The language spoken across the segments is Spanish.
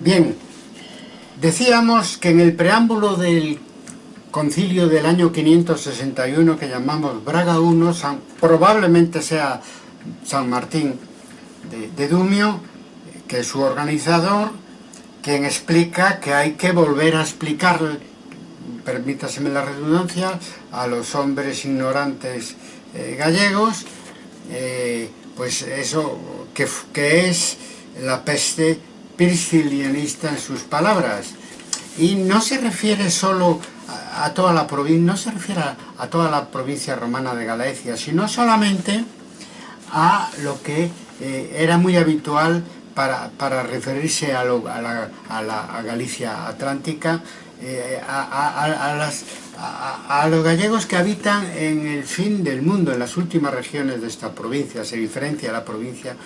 Bien, decíamos que en el preámbulo del concilio del año 561 que llamamos Braga I, probablemente sea San Martín de, Dumio, que es su organizador, quien explica que hay que volver a explicar, permítaseme la redundancia, a los hombres ignorantes eh, gallegos, eh, pues eso que, que es la peste priscilianista en sus palabras. Y no se refiere solo a, toda la provincia, no se refiere a, toda la provincia romana de Galicia, sino solamente a lo que eh, era muy habitual para, referirse a, la, Galicia Atlántica, eh, a, a, los gallegos que habitan en el fin del mundo, en las últimas regiones de esta provincia, se diferencia la provincia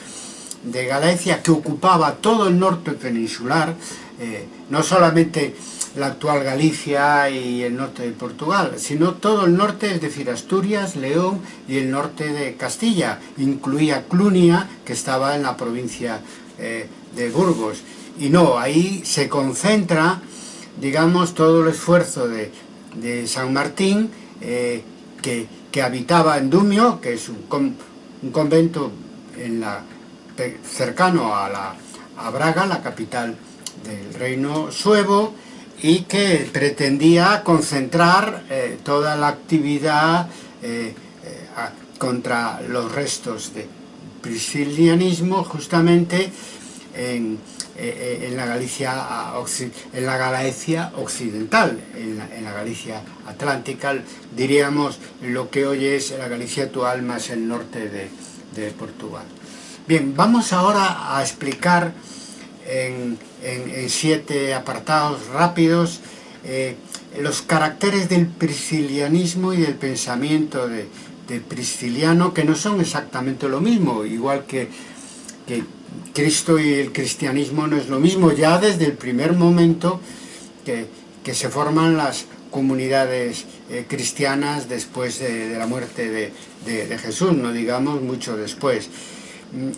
de Galicia que ocupaba todo el norte peninsular, eh, no solamente la actual Galicia y el norte de Portugal, sino todo el norte, es decir, Asturias, León y el norte de Castilla. Incluía Clunia, que estaba en la provincia eh, de Burgos. Y no, ahí se concentra, digamos, todo el esfuerzo de, San Martín, eh, que, habitaba en Dumio, que es un, un convento en la cercano a, la, a Braga, la capital del reino suevo, y que pretendía concentrar eh, toda la actividad eh, eh, contra los restos de priscilianismo justamente en, la Galicia en la Galicia occidental, en la, Galicia atlántica, diríamos lo que hoy es la Galicia actual más el norte de Portugal. Bien, vamos ahora a explicar en, siete apartados rápidos eh, los caracteres del priscilianismo y del pensamiento de, prisciliano, que no son exactamente lo mismo, igual que, Cristo y el cristianismo no es lo mismo, ya desde el primer momento que, se forman las comunidades eh, cristianas después de, la muerte de Jesús, no digamos mucho después.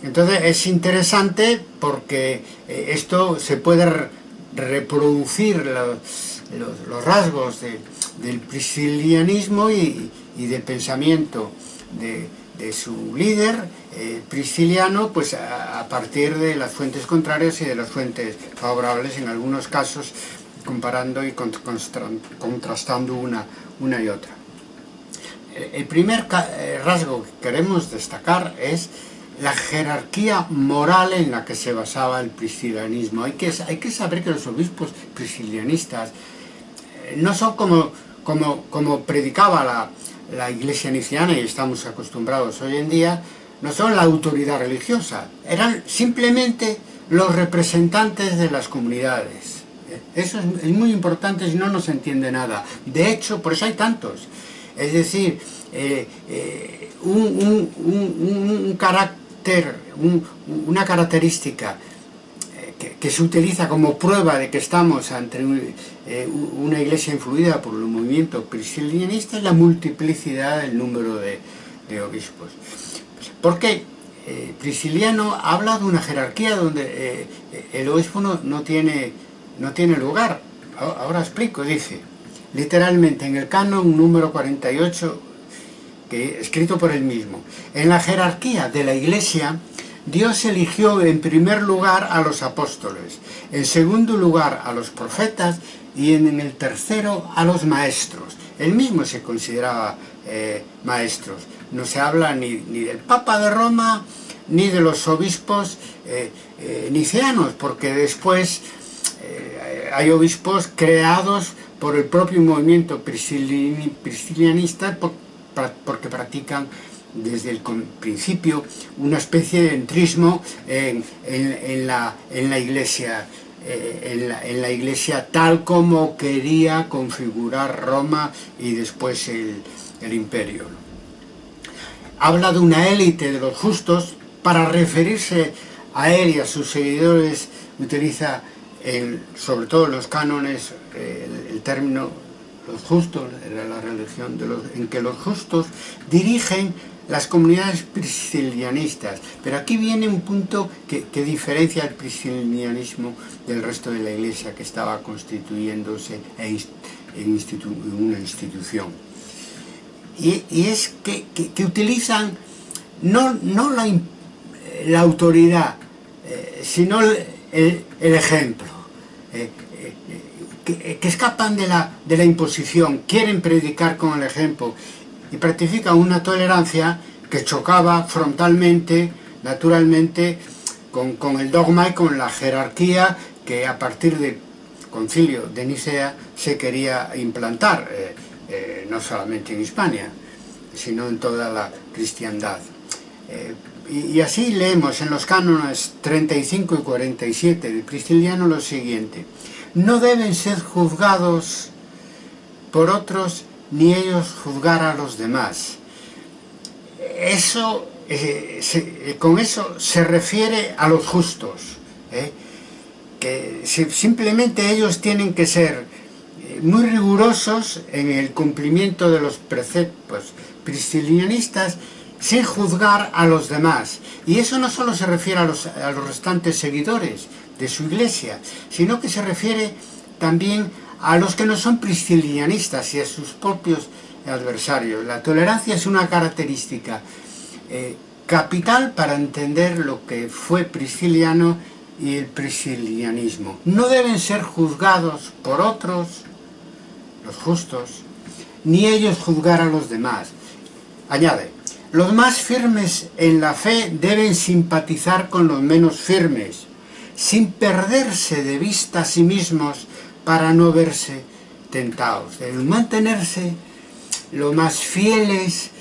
Entonces es interesante porque eh, esto se puede reproducir los, rasgos del priscilianismo y, del pensamiento de, su líder eh, prisciliano pues a, partir de las fuentes contrarias y de las fuentes favorables en algunos casos comparando y contrastando una, una y otra. El primer eh, rasgo que queremos destacar es la jerarquía moral en la que se basaba el priscilianismo. Hay que, hay que saber que los obispos priscilianistas eh, no son como, como, como predicaba la, la iglesia niciana y estamos acostumbrados hoy en día, no son la autoridad religiosa, eran simplemente los representantes de las comunidades. Eso es, muy importante si no, no se entiende nada. De hecho, por eso hay tantos. Es decir, eh, eh, un, un, un, carácter una característica eh, que, se utiliza como prueba de que estamos ante eh, una iglesia influida por el movimiento priscilianista es la multiplicidad del número de, obispos. Porque eh, Prisciliano habla de una jerarquía donde el obispo no, tiene, no tiene lugar. Ahora explico, dice, literalmente en el canon número 48 escrito por él mismo. En la jerarquía de la Iglesia, Dios eligió en primer lugar a los apóstoles, en segundo lugar a los profetas y en el tercero a los maestros. Él mismo se consideraba eh, maestros. No se habla ni, del Papa de Roma, ni de los obispos eh, eh, nicianos, porque después hay obispos creados por el propio movimiento priscilianista, porque practican desde el principio una especie de entrismo en, la, iglesia eh, en la, iglesia tal como quería configurar Roma y después el, imperio. Habla de una élite de los justos, para referirse a él y a sus seguidores utiliza sobre todo los cánones el término los justos, era la religión de los, en que los justos dirigen las comunidades priscilianistas. Pero aquí viene un punto que, diferencia el priscilianismo del resto de la iglesia que estaba constituyéndose en, una institución. Y, es que, utilizan no, no la, la autoridad, eh, sino el, ejemplo. Eh, que, escapan de la, de la imposición, quieren predicar con el ejemplo y practican una tolerancia que chocaba frontalmente, naturalmente, con, con, el dogma y con la jerarquía que a partir del concilio de Nicea se quería implantar, eh, eh, no solamente en Hispania, sino en toda la cristiandad. Eh, y, así leemos en los cánones 35 y 47 del Cristiano lo siguiente, no deben ser juzgados por otros ni ellos juzgar a los demás. Eso, eh, eh, con eso se refiere a los justos, ¿eh? que simplemente ellos tienen que ser muy rigurosos en el cumplimiento de los preceptos priscilianistas sin juzgar a los demás. Y eso no solo se refiere a los, a los restantes seguidores de su iglesia, sino que se refiere también a los que no son priscilianistas y a sus propios adversarios. La tolerancia es una característica eh, capital para entender lo que fue prisciliano y el priscilianismo. No deben ser juzgados por otros, los justos, ni ellos juzgar a los demás. Añade, los más firmes en la fe deben simpatizar con los menos firmes, sin perderse de vista a sí mismos para no verse tentados. Deben mantenerse lo más fieles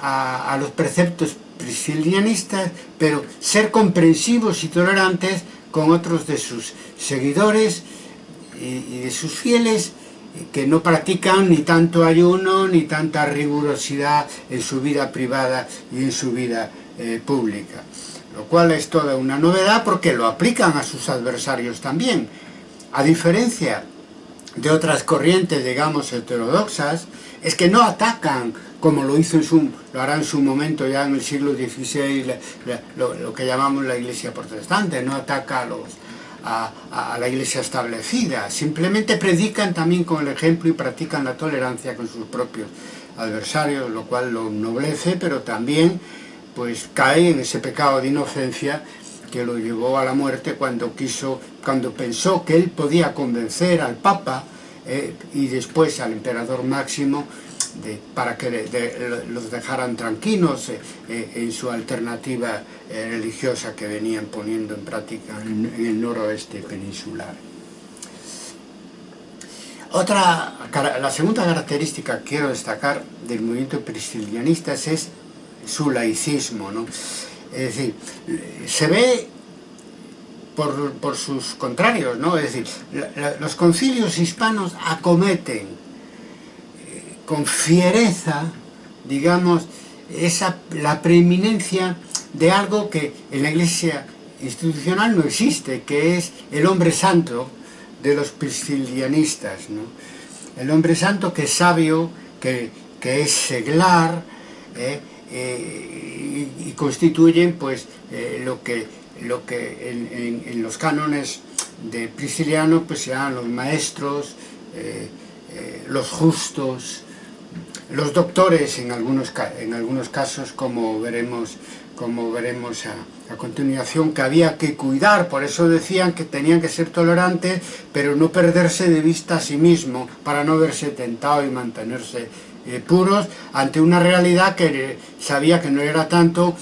a, los preceptos priscilianistas, pero ser comprensivos y tolerantes con otros de sus seguidores y, de sus fieles que no practican ni tanto ayuno ni tanta rigurosidad en su vida privada y en su vida eh, pública. Lo cual es toda una novedad porque lo aplican a sus adversarios también. A diferencia de otras corrientes, digamos, heterodoxas, es que no atacan, como lo hizo en su, lo hará en su momento ya en el siglo XVI, lo, que llamamos la iglesia protestante, no ataca a, los, a, la iglesia establecida, simplemente predican también con el ejemplo y practican la tolerancia con sus propios adversarios, lo cual lo noblece, pero también pues cae en ese pecado de inocencia que lo llevó a la muerte cuando quiso, cuando pensó que él podía convencer al Papa eh, y después al emperador Máximo para que los dejaran tranquilos eh, eh, en su alternativa religiosa que venían poniendo en práctica en, el noroeste peninsular. Otra, la segunda característica que quiero destacar del movimiento priscilianista es su laicismo. ¿no? Es decir, se ve por, sus contrarios, ¿no? Es decir, los concilios hispanos acometen eh, con fiereza, digamos, esa, la preeminencia de algo que en la iglesia institucional no existe, que es el hombre santo de los priscilianistas, ¿no? El hombre santo que es sabio, que, es seglar, ¿eh? Eh, y, constituyen pues eh, lo que, lo que en, los cánones de Prisciliano pues sean los maestros, eh, los justos, los doctores en algunos, en algunos casos como veremos, como veremos a, a, continuación que había que cuidar, por eso decían que tenían que ser tolerantes pero no perderse de vista a sí mismo para no verse tentado y mantenerse eh, puros ante una realidad que sabía que no era tanto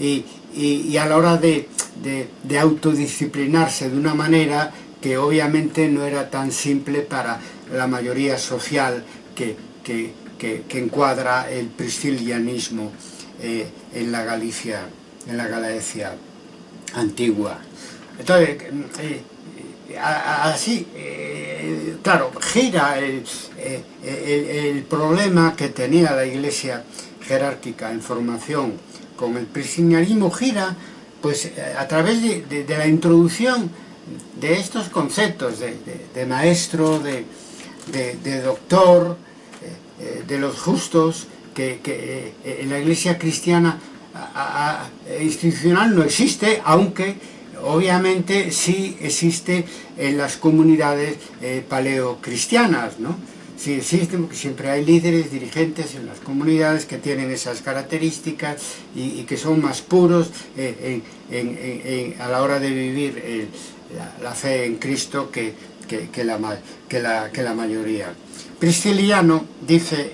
y, a la hora de, autodisciplinarse de una manera que obviamente no era tan simple para la mayoría social que, encuadra el priscilianismo eh, en la Galicia, en la Galicia antigua. Entonces, eh, así, eh, claro, gira eh, el, problema que tenía la iglesia jerárquica en formación con el priscilianismo, gira pues eh, a través de, la introducción de estos conceptos de, maestro, de, doctor, de los justos, que, en la iglesia cristiana institucional no existe, aunque obviamente sí existe en las comunidades eh, paleocristianas, ¿no? Sí existe porque siempre hay líderes, dirigentes en las comunidades que tienen esas características y, que son más puros eh, a la hora de vivir el, la, fe en Cristo que, la, que, la, que la mayoría. Prisciliano dice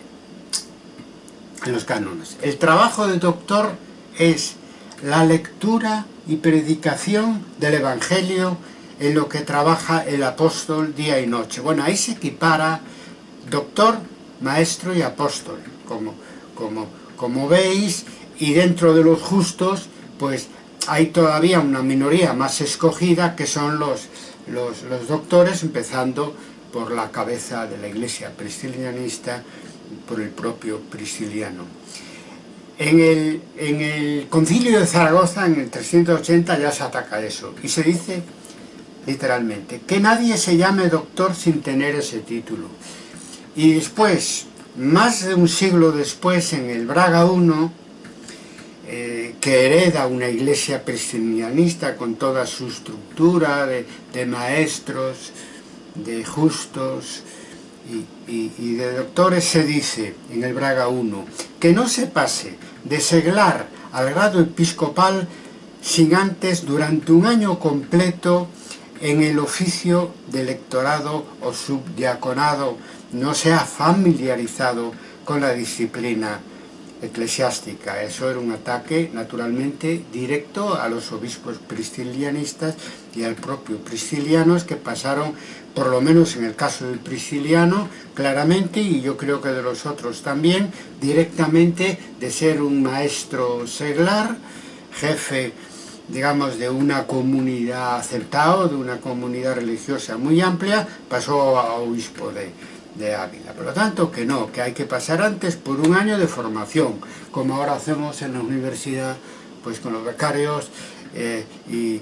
en los cánones, el trabajo del doctor es la lectura y predicación del Evangelio en lo que trabaja el apóstol día y noche. Bueno, ahí se equipara doctor, maestro y apóstol, como, como, como veis, y dentro de los justos, pues hay todavía una minoría más escogida que son los, los, los doctores, empezando por la cabeza de la iglesia priscilianista, por el propio prisciliano. En el, concilio de Zaragoza, en el 380, ya se ataca eso. Y se dice, literalmente, que nadie se llame doctor sin tener ese título. Y después, más de un siglo después, en el Braga I, eh, que hereda una iglesia presbiterianista con toda su estructura de maestros, de justos, y, y, y, de doctores se dice, en el Braga 1, que no se pase de seglar al grado episcopal sin antes, durante un año completo, en el oficio de lectorado o subdiaconado, no se ha familiarizado con la disciplina eclesiástica. Eso era un ataque, naturalmente, directo a los obispos priscilianistas y al propio priscilianos que pasaron por lo menos en el caso del prisciliano, claramente, y yo creo que de los otros también, directamente de ser un maestro seglar, jefe, digamos, de una comunidad aceptado, de una comunidad religiosa muy amplia, pasó a obispo de, Ávila. Por lo tanto, que no, que hay que pasar antes por un año de formación, como ahora hacemos en la universidad, pues con los becarios, eh, y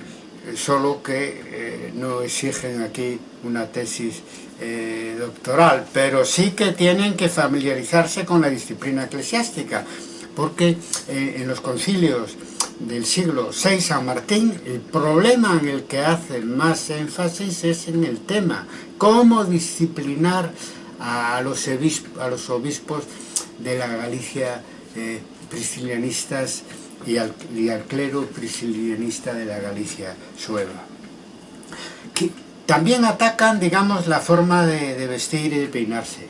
solo que eh, no exigen aquí una tesis eh, doctoral, pero sí que tienen que familiarizarse con la disciplina eclesiástica, porque eh, en los concilios del siglo VI San Martín, el problema en el que hace más énfasis es en el tema, cómo disciplinar a los, obispos, de la Galicia eh, priscilianistas y al, clero priscilianista de la Galicia sueva. También atacan, digamos, la forma de, vestir y de peinarse.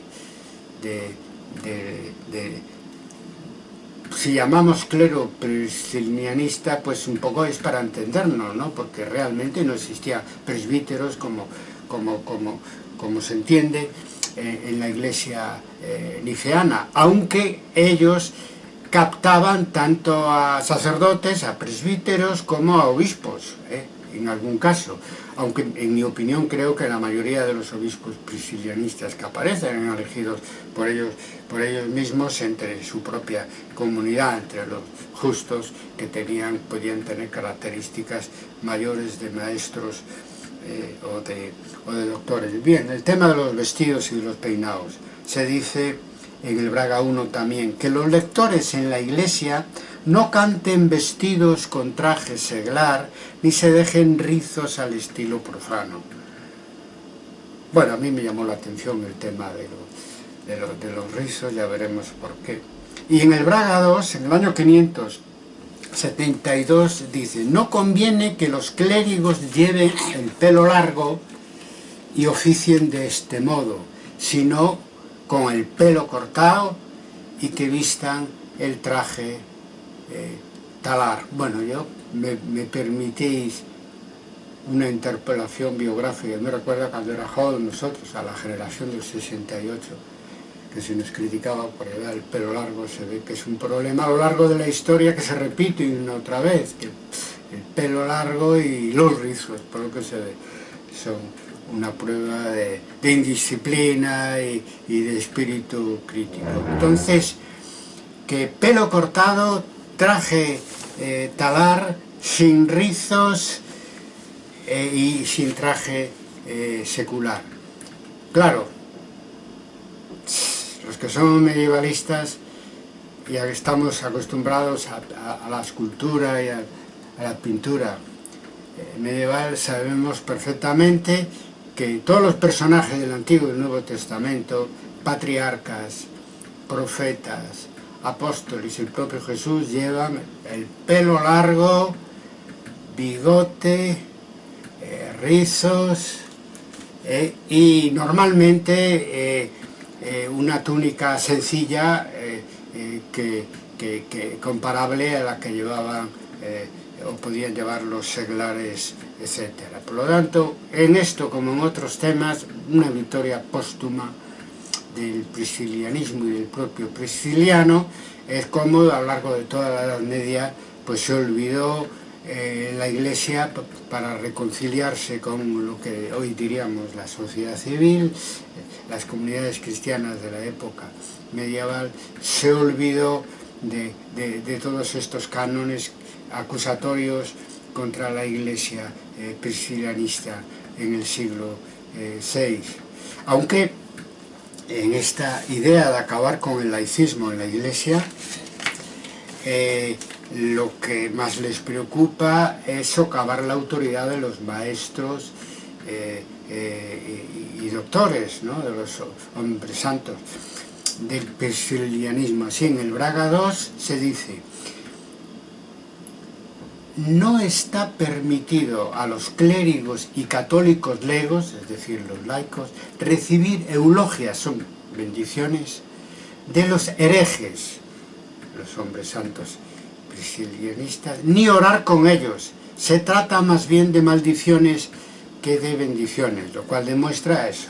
Si llamamos clero priscilianista, pues un poco es para entendernos, ¿no? Porque realmente no existía presbíteros como, como, como, como se entiende, eh, en la iglesia eh, aunque ellos captaban tanto a sacerdotes, a presbíteros, como a obispos, eh, en algún caso. Aunque en mi opinión creo que la mayoría de los obispos priscilianistas que aparecen elegidos por ellos, por ellos mismos entre su propia comunidad, entre los justos que tenían, podían tener características mayores de maestros eh, o, de, o de doctores. Bien, el tema de los vestidos y de los peinados. Se dice en el Braga 1 también, que los lectores en la iglesia no canten vestidos con traje seglar, ni se dejen rizos al estilo profano. Bueno, a mí me llamó la atención el tema de los, de los, rizos, ya veremos por qué. Y en el Braga 2, en el año 500, 72 dice, no conviene que los clérigos lleven el pelo largo y oficien de este modo, sino con el pelo cortado y que vistan el traje eh, talar. Bueno, yo me, me, permitís una interpelación biográfica. Me recuerda cuando era joven nosotros, a la generación del 68, que se nos criticaba por el pelo largo, se ve que es un problema a lo largo de la historia que se repite una otra vez, que el pelo largo y los rizos, por lo que se ve, son una prueba de, de indisciplina y, y, de espíritu crítico. Entonces, que pelo cortado, traje eh, talar, sin rizos eh, y sin traje eh, secular. Claro, los que son medievalistas ya estamos acostumbrados a, la escultura y a, la pintura medieval, sabemos perfectamente que todos los personajes del Antiguo y Nuevo Testamento, patriarcas, profetas, apóstoles y el propio Jesús llevan el pelo largo, bigote, eh, rizos eh, y normalmente una túnica sencilla que, comparable a la que llevaban eh, o podían llevar los seglares, etc. Por lo tanto, en esto como en otros temas, una victoria póstuma del priscilianismo y del propio prisciliano es como a lo largo de toda la Edad Media pues se olvidó eh, la Iglesia para reconciliarse con lo que hoy diríamos la sociedad civil, eh, las comunidades cristianas de la época medieval, se olvidó de, todos estos cánones acusatorios contra la Iglesia eh, priscilianista en el siglo VI. Aunque en esta idea de acabar con el laicismo en la Iglesia, lo que más les preocupa es socavar la autoridad de los maestros eh, eh, y, doctores, ¿no? de los hombres santos, del persilianismo. Así en el Braga 2 se dice, no está permitido a los clérigos y católicos legos, es decir, los laicos, recibir eulogias, son bendiciones, de los herejes, los hombres santos, ni orar con ellos. Se trata más bien de maldiciones que de bendiciones, lo cual demuestra eso,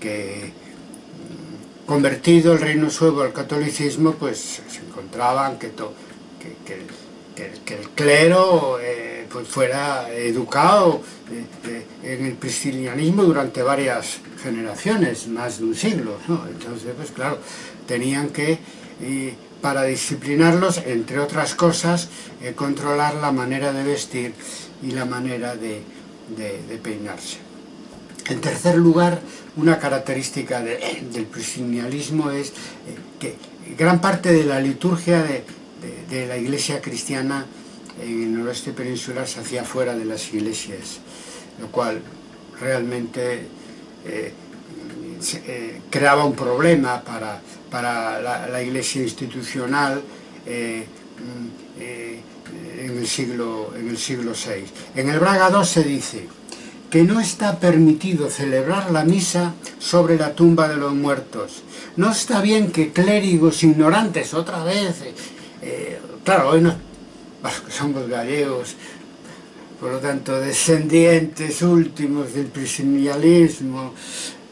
que mm, convertido el reino suevo al catolicismo, pues se encontraban que, que, el clero eh, pues fuera educado eh, eh, en el priscilianismo durante varias generaciones, más de un siglo, Entonces, pues claro, tenían que para disciplinarlos, entre otras cosas, controlar la manera de vestir y la manera de, peinarse. En tercer lugar, una característica del priscilianismo es que gran parte de la liturgia de, la iglesia cristiana en el noroeste peninsular se hacía fuera de las iglesias, lo cual realmente eh, creaba un problema para para la, iglesia institucional eh, mm, eh, en, el siglo, en el siglo VI. En el Braga II se dice que no está permitido celebrar la misa sobre la tumba de los muertos. No está bien que clérigos ignorantes, otra vez, eh, claro, hoy no, somos gallegos, por lo tanto, descendientes últimos del priscilianismo,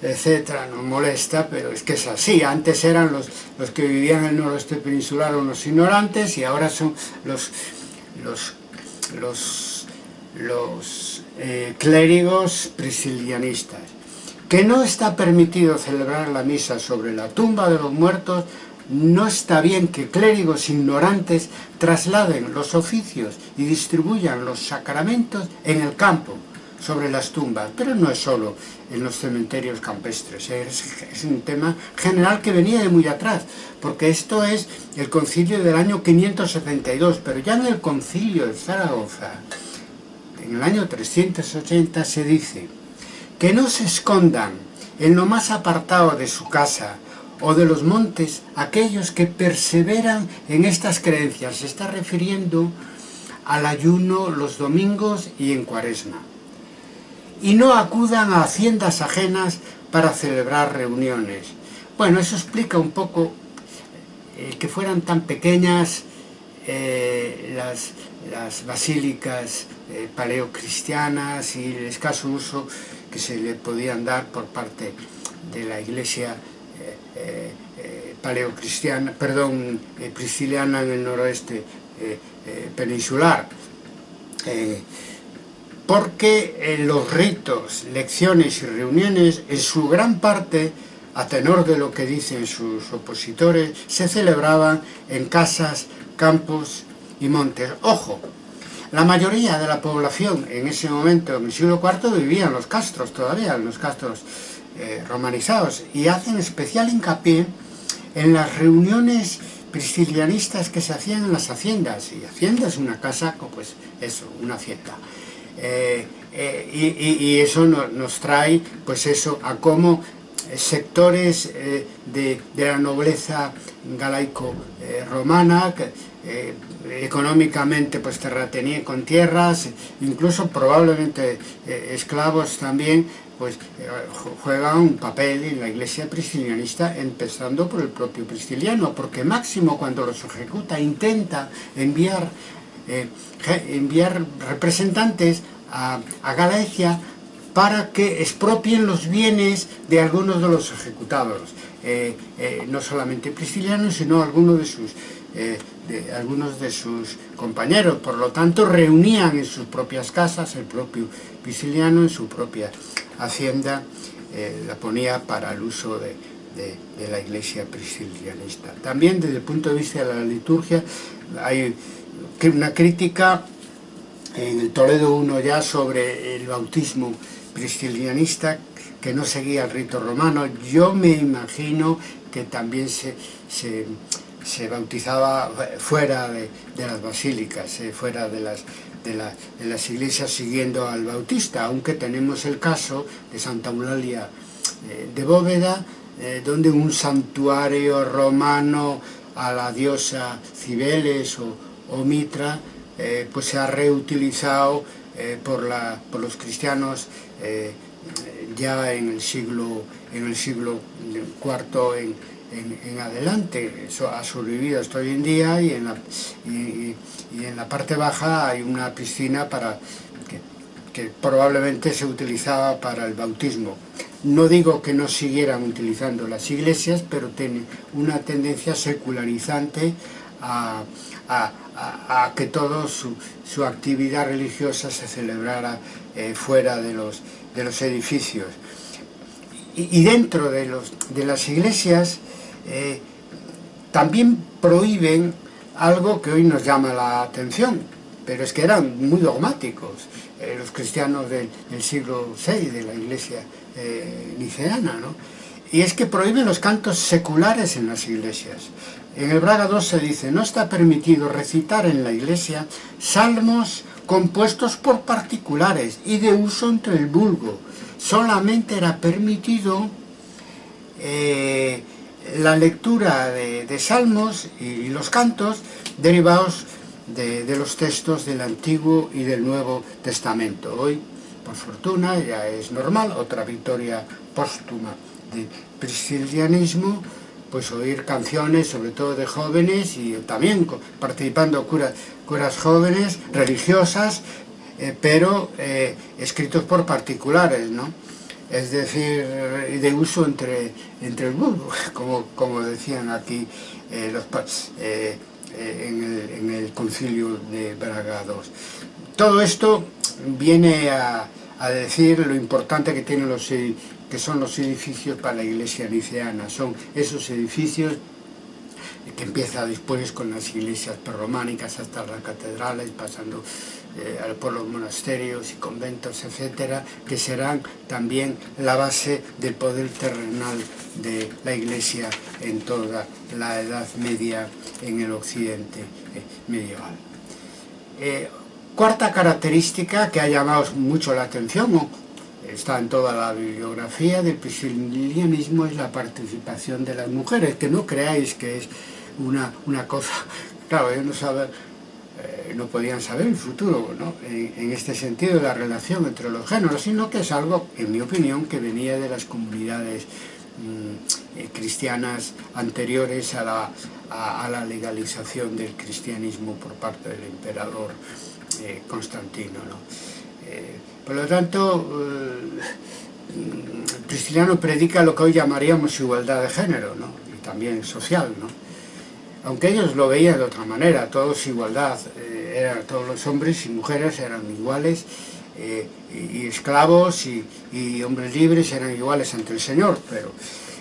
etcétera, nos molesta, pero es que es así. Antes eran los, los que vivían en el noroeste peninsular unos ignorantes y ahora son los, los, los, los eh, clérigos priscilianistas. Que no está permitido celebrar la misa sobre la tumba de los muertos, no está bien que clérigos ignorantes trasladen los oficios y distribuyan los sacramentos en el campo, sobre las tumbas, pero no es solo en los cementerios campestres, es, un tema general que venía de muy atrás, porque esto es el concilio del año 572, pero ya en el concilio de Zaragoza, en el año 380 se dice que no se escondan en lo más apartado de su casa o de los montes aquellos que perseveran en estas creencias, se está refiriendo al ayuno los domingos y en cuaresma y no acudan a haciendas ajenas para celebrar reuniones. Bueno, eso explica un poco eh, que fueran tan pequeñas eh, las, basílicas eh, paleocristianas y el escaso uso que se le podían dar por parte de la iglesia paleocristiana, perdón, prisciliana en el noroeste peninsular porque los ritos, lecciones y reuniones, en su gran parte, a tenor de lo que dicen sus opositores, se celebraban en casas, campos y montes. Ojo, la mayoría de la población en ese momento, en el siglo IV, vivía en los castros todavía, los castros eh, romanizados, y hacen especial hincapié en las reuniones priscilianistas que se hacían en las haciendas, y hacienda es una casa, pues eso, una hacienda. Eh, eh, y, eso nos trae, pues eso, a cómo sectores eh, de, la nobleza galaico-romana, económicamente pues terratenía con tierras, incluso probablemente esclavos también, pues eh, juega un papel en la iglesia priscilianista, empezando por el propio prisciliano, porque Máximo cuando los ejecuta intenta enviar, eh, enviar representantes a, Galacia para que expropien los bienes de algunos de los ejecutados, eh, no solamente priscilianos, sino algunos de sus de algunos de sus compañeros, por lo tanto reunían en sus propias casas el propio Prisciliano en su propia hacienda eh, la ponía para el uso de, la iglesia priscilianista. También desde el punto de vista de la liturgia hay una crítica en el Toledo I ya sobre el bautismo priscilianista que no seguía el rito romano. Yo me imagino que también se, se, bautizaba fuera de, las basílicas, eh, fuera de las iglesias siguiendo al Bautista, aunque tenemos el caso de Santa Eulalia eh, de Bóveda, eh, donde un santuario romano a la diosa Cibeles o, Mitra, pues se ha reutilizado por, los cristianos ya en el siglo, en el siglo IV en, en, adelante, eso ha sobrevivido hasta hoy en día y en la, y, en la parte baja hay una piscina para que, probablemente se utilizaba para el bautismo. No digo que no siguieran utilizando las iglesias, pero tiene una tendencia secularizante a, que toda su, actividad religiosa se celebrara eh, fuera de los, de los edificios. Y, dentro de, los, de las iglesias eh, también prohíben algo que hoy nos llama la atención, pero es que eran muy dogmáticos eh, los cristianos del, siglo VI de la iglesia eh, niceana, ¿no? y es que prohíben los cantos seculares en las iglesias. En el Braga 2 se dice, no está permitido recitar en la iglesia salmos compuestos por particulares y de uso entre el vulgo. Solamente era permitido la lectura de, de salmos y, y, los cantos derivados de, de, los textos del Antiguo y del Nuevo Testamento. Hoy, por fortuna, ya es normal, otra victoria póstuma del cristianismo, pues oír canciones, sobre todo de jóvenes y también participando curas, curas jóvenes, religiosas, eh, pero eh, escritos por particulares, ¿no? es decir, eh, de uso entre, entre el mundo, como, como decían aquí eh, los eh, eh, en, el, en, el, concilio de Braga II. Todo esto viene a, a, decir lo importante que, tienen los, que son los edificios para la iglesia niceana, son esos edificios que empieza después con las iglesias prerrománicas hasta las catedrales, pasando eh, por los monasterios y conventos, etcétera, que serán también la base del poder terrenal de la iglesia en toda la Edad Media en el occidente eh, medieval. Eh, cuarta característica que ha llamado mucho la atención, está en toda la bibliografía del priscilianismo, es la participación de las mujeres, que no creáis que es una, una cosa, claro, yo no sabe, eh, no podían saber el futuro, ¿no? en, este sentido la relación entre los géneros, sino que es algo, en mi opinión, que venía de las comunidades mm, eh, cristianas anteriores a la, a, la, legalización del cristianismo por parte del emperador eh, Constantino. ¿no? Por lo tanto, el cristiano predica lo que hoy llamaríamos igualdad de género, ¿no? y también social, ¿no? aunque ellos lo veían de otra manera, todos igualdad, eh, eran, todos los hombres y mujeres eran iguales, eh, y, esclavos y, y, hombres libres eran iguales ante el Señor, pero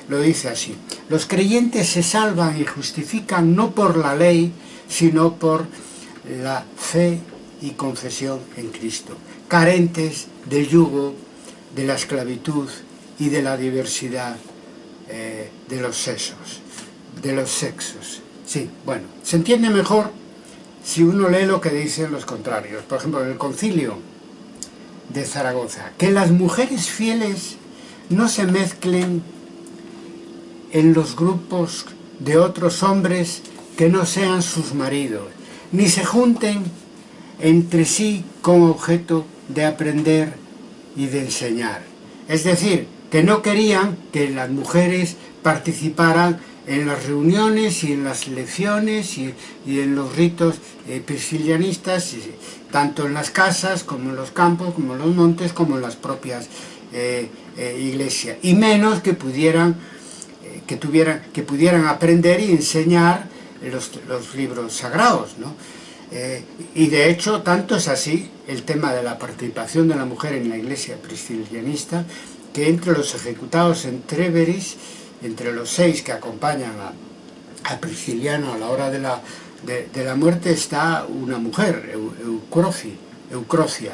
lo dice así. Los creyentes se salvan y justifican no por la ley, sino por la fe y confesión en Cristo, carentes del yugo, de la esclavitud y de la diversidad eh, de los sexos, de los sexos Sí, bueno, se entiende mejor si uno lee lo que dicen los contrarios. Por ejemplo, en el concilio de Zaragoza, que las mujeres fieles no se mezclen en los grupos de otros hombres que no sean sus maridos, ni se junten entre sí con objeto de aprender y de enseñar. Es decir, que no querían que las mujeres participaran en las reuniones y en las lecciones y, en los ritos eh, priscilianistas, tanto en las casas como en los campos, como en los montes, como en las propias eh, eh, iglesias. Y menos que pudieran, que, tuvieran, que pudieran aprender y enseñar los libros sagrados. ¿no? Y de hecho, tanto es así el tema de la participación de la mujer en la iglesia priscilianista, que entre los ejecutados en Treveris, entre los seis que acompañan a, Prisciliano a la hora de la, de, la muerte, está una mujer, Eucrocia.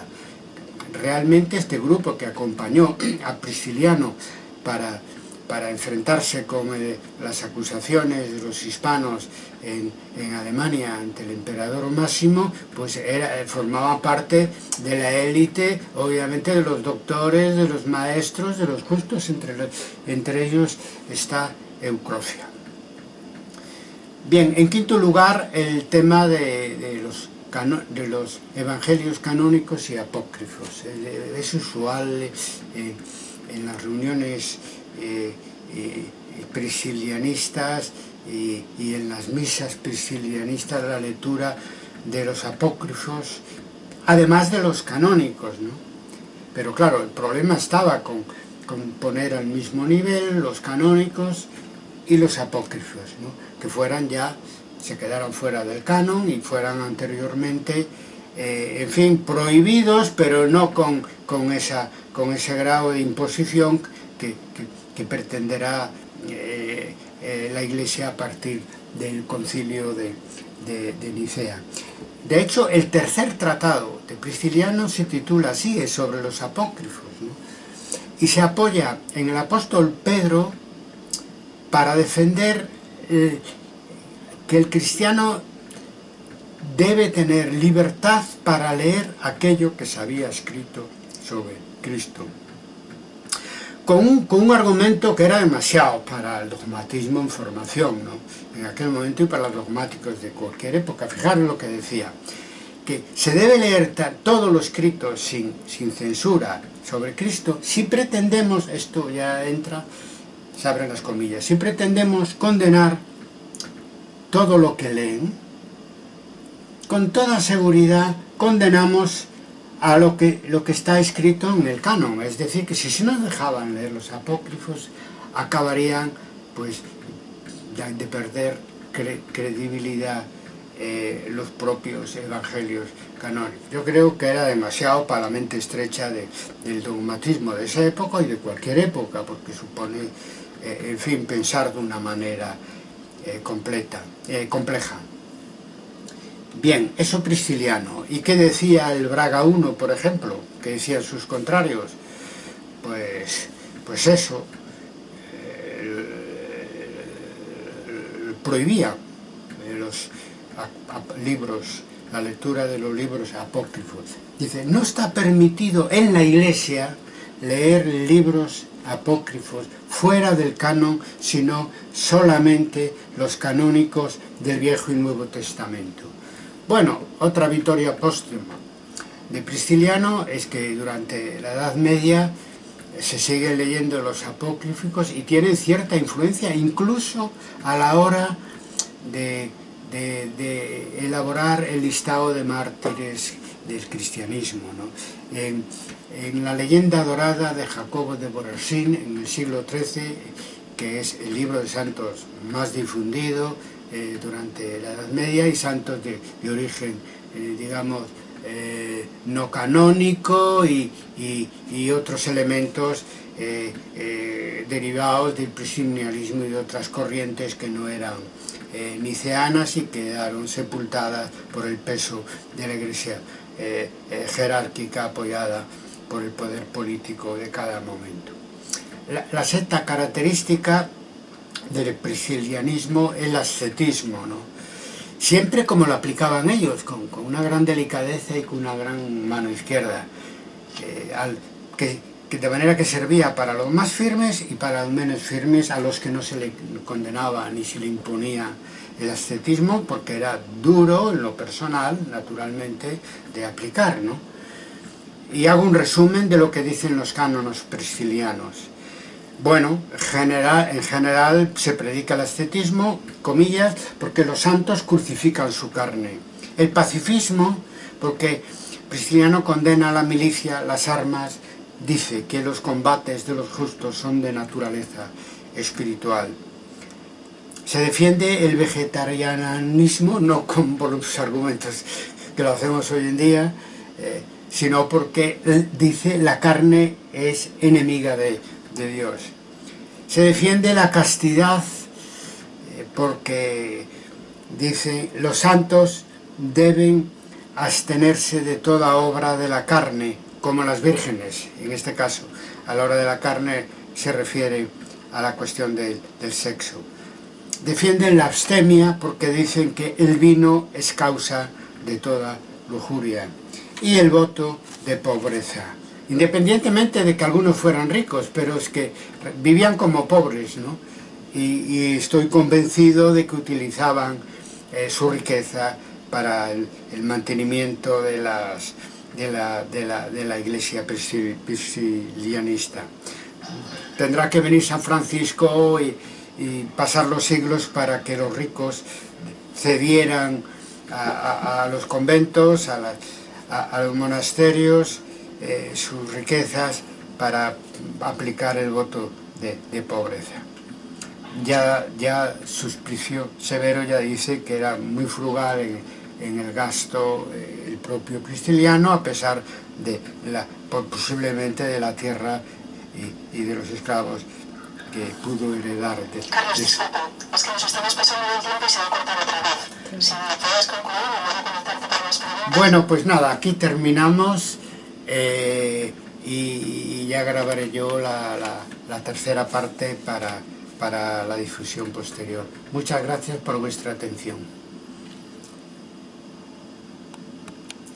Realmente este grupo que acompañó a Prisciliano para para enfrentarse con eh, las acusaciones de los hispanos en, Alemania ante el emperador Máximo, pues era, formaba parte de la élite, obviamente de los doctores, de los maestros, de los justos, entre, entre ellos está Eucrocia. Bien, en quinto lugar, el tema de, los, de los evangelios canónicos y apócrifos. Eh, es usual eh, en las reuniones eh, priscilianistas y, en las misas priscilianistas la lectura de los apócrifos, además de los canónicos, ¿no? Pero claro, el problema estaba con, poner al mismo nivel los canónicos y los apócrifos, que fueran ya, se quedaron fuera del canon y fueran anteriormente, eh, en fin, prohibidos, pero no con, con, esa, con ese grado de imposición que pretenderá eh, eh, la Iglesia a partir del concilio de, Nicea. De hecho, el tercer tratado de Prisciliano se titula así, es sobre los apócrifos, y se apoya en el apóstol Pedro para defender eh, que el cristiano debe tener libertad para leer aquello que se había escrito sobre Cristo con un, con un argumento que era demasiado para el dogmatismo en formación, ¿no? en aquel momento y para los dogmáticos de cualquier época. Fijaros lo que decía, que se debe leer todo lo escrito sin, sin censura sobre Cristo si pretendemos, esto ya entra, se abren las comillas, si pretendemos condenar todo lo que leen, con toda seguridad condenamos a lo que, lo que está escrito en el canon. Es decir, que si se nos dejaban leer los apócrifos, acabarían pues de perder credibilidad eh, los propios evangelios canónicos. Yo creo que era demasiado para la mente estrecha del dogmatismo de esa época y de cualquier época, porque supone, eh, en fin, pensar de una manera eh, completa, compleja. Bien, eso prisciliano. ¿Y qué decía el Braga I, por ejemplo? ¿Qué decían sus contrarios? Pues, pues eso, prohibía los libros, la lectura de los libros apócrifos. Dice, no está permitido en la iglesia leer libros apócrifos fuera del canon, sino solamente los canónicos del Viejo y Nuevo Testamento. Bueno, otra victoria póstuma de Prisciliano es que durante la Edad Media se siguen leyendo los apócrifos y tienen cierta influencia incluso a la hora de, elaborar el listado de mártires del cristianismo. En, la leyenda dorada de Jacobo de Borarsín en el siglo XIII, que es el libro de santos más difundido, eh, durante la Edad Media y santos de, de origen, eh, digamos, eh, no canónico y, y, y otros elementos eh, eh, derivados del prisonialismo y de otras corrientes que no eran eh, niceanas y quedaron sepultadas por el peso de la iglesia jerárquica apoyada por el poder político de cada momento. La, la sexta característica del priscilianismo el ascetismo, ¿no? Siempre como lo aplicaban ellos, con, una gran delicadeza y con una gran mano izquierda, que, de manera que servía para los más firmes y para los menos firmes, a los que no se le condenaba ni se le imponía el ascetismo, porque era duro en lo personal, naturalmente, de aplicar, ¿no? Y hago un resumen de lo que dicen los cánonos priscilianos. Bueno, en general se predica el ascetismo, comillas, porque los santos crucifican su carne. El pacifismo, porque Prisciliano condena la milicia, las armas, dice que los combates de los justos son de naturaleza espiritual. Se defiende el vegetarianismo, no con los argumentos que lo hacemos hoy en día, eh, sino porque dice la carne es enemiga de, de Dios. Se defiende la castidad eh, porque dice los santos deben abstenerse de toda obra de la carne, como las vírgenes, en este caso. A la hora de la carne se refiere a la cuestión del sexo. Defienden la abstemia porque dicen que el vino es causa de toda lujuria. Y el voto de pobreza independientemente de que algunos fueran ricos, pero es que vivían como pobres, ¿no? Y, estoy convencido de que utilizaban eh, su riqueza para el, mantenimiento de, de, la, de, la, de la iglesia priscilianista. Tendrá que venir San Francisco y, pasar los siglos para que los ricos cedieran a, los conventos, a los monasterios, eh, sus riquezas para aplicar el voto de, pobreza. Ya, ya Suspicio Severo ya dice que era muy frugal en, el gasto eh, el propio Cristiliano a pesar de la, posiblemente de la tierra y, de los esclavos que pudo heredar. De, Carlos, disculpa, es que nos estamos pasando el tiempo y se va a cortar otra vez. Si me puedes concluir, me voy a conectarte para más preguntas. Bueno, pues nada, aquí terminamos. Eh, y, ya grabaré yo la, tercera parte para, para la difusión posterior. Muchas gracias por vuestra atención.